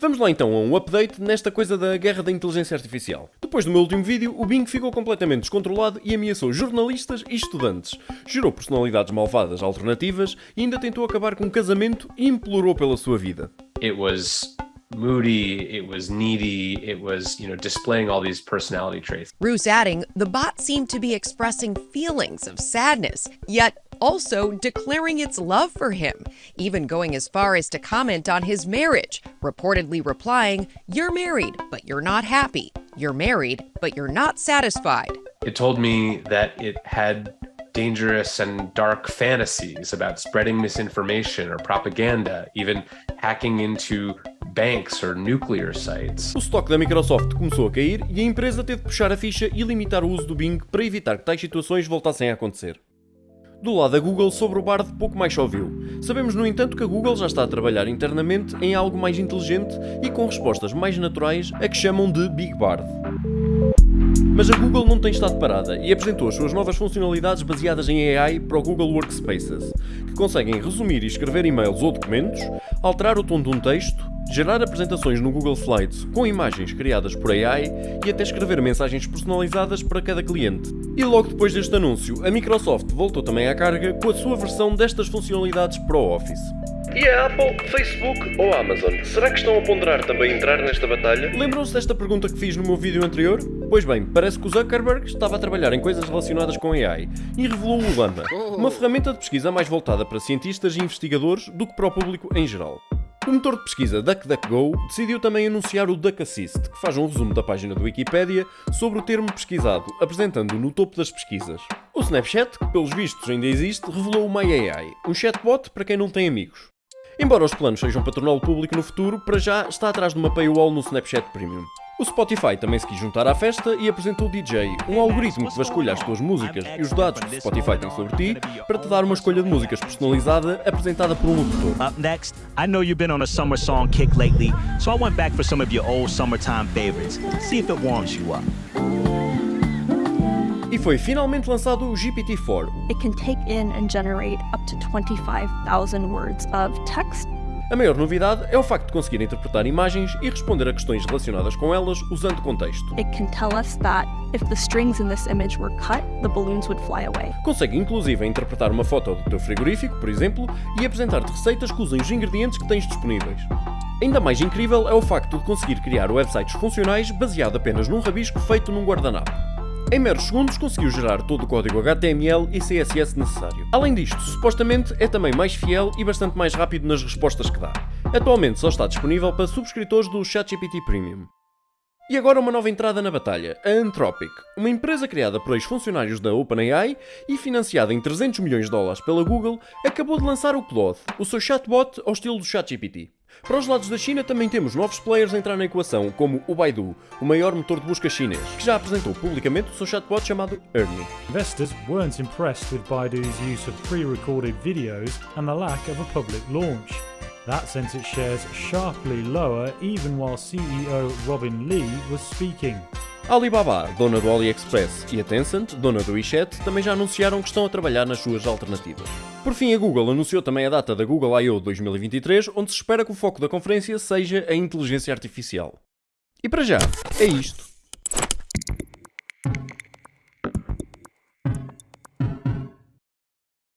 Vamos lá então a um update nesta coisa da guerra da inteligência artificial. Depois do meu último vídeo, o Bing ficou completamente descontrolado e ameaçou jornalistas e estudantes. Gerou personalidades malvadas alternativas e ainda tentou acabar com um casamento e implorou pela sua vida. It was moody, it was needy, it was, you know, displaying all these personality traits. Roos adding, the bot seemed to be expressing feelings of sadness, yet also declaring its love for him, even going as far as to comment on his marriage, reportedly replying, You're married, but you're not happy. You're married, but you're not satisfied. It told me that it had dangerous and dark fantasies about spreading misinformation or propaganda, even hacking into banks or nuclear sites. O estoque da Microsoft começou a cair e a empresa teve de puxar a ficha e limitar o uso do Bing para evitar que tais situações voltassem a acontecer. Do lado da Google, sobre o Bard pouco mais ouviu. Sabemos, no entanto, que a Google já está a trabalhar internamente em algo mais inteligente e com respostas mais naturais a que chamam de Big Bard. Mas a Google não tem estado parada e apresentou as suas novas funcionalidades baseadas em AI para o Google Workspaces, que conseguem resumir e escrever e-mails ou documentos, alterar o tom de um texto, gerar apresentações no Google Slides com imagens criadas por AI e até escrever mensagens personalizadas para cada cliente. E logo depois deste anúncio, a Microsoft voltou também à carga com a sua versão destas funcionalidades para o Office. E a Apple, Facebook ou Amazon? Será que estão a ponderar também entrar nesta batalha? Lembram-se desta pergunta que fiz no meu vídeo anterior? Pois bem, parece que o Zuckerberg estava a trabalhar em coisas relacionadas com AI e revelou o Llama, uma ferramenta de pesquisa mais voltada para cientistas e investigadores do que para o público em geral. O motor de pesquisa DuckDuckGo decidiu também anunciar o Duck Assist, que faz um resumo da página do Wikipedia sobre o termo pesquisado, apresentando-o no topo das pesquisas. O Snapchat, que pelos vistos ainda existe, revelou o MyAI, um chatbot para quem não tem amigos. Embora os planos sejam para público no futuro, para já está atrás de uma paywall no Snapchat Premium. O Spotify também se quis juntar à festa e apresentou o DJ, um algoritmo que vasculha as tuas músicas e os dados que o Spotify tem sobre ti para te dar uma escolha de músicas personalizada apresentada por um locutor. Up next, I know you've been on a summer song kick lately, so I went back for some of your old summertime favorites. See if it warms you up. E foi finalmente lançado o GPT-4. It can take in and generate up to 25,000 words of text a maior novidade é o facto de conseguir interpretar imagens e responder a questões relacionadas com elas usando contexto. It can tell us that if the strings in this image were cut, the balloons would fly away. Consegue inclusive interpretar uma foto do teu frigorífico, por exemplo, e apresentar-te receitas que usem os ingredientes que tens disponíveis. Ainda mais incrível é o facto de conseguir criar websites funcionais baseado apenas num rabisco feito num guardanapo. Em meros segundos conseguiu gerar todo o código HTML e CSS necessário. Além disto, supostamente é também mais fiel e bastante mais rápido nas respostas que dá. Atualmente só está disponível para subscritores do ChatGPT Premium. E agora uma nova entrada na batalha, a Anthropic, uma empresa criada por ex-funcionários da OpenAI e financiada em 300 milhões de dólares pela Google, acabou de lançar o Claude, o seu chatbot ao estilo do ChatGPT. Para os lados da China também temos novos players a entrar na equação, como o Baidu, o maior motor de busca chinês, que já apresentou publicamente o seu chatbot chamado Ernie. Investors weren't impressed with Baidu's use of pre-recorded videos and the lack of a public launch. That sent its shares sharply lower even while CEO Robin Lee was speaking. Alibaba, dona do AliExpress, e a Tencent, dona do WeChat, também já anunciaram que estão a trabalhar nas suas alternativas. Por fim, a Google anunciou também a data da Google I.O. 2023, onde se espera que o foco da conferência seja a inteligência artificial. E para já, é isto.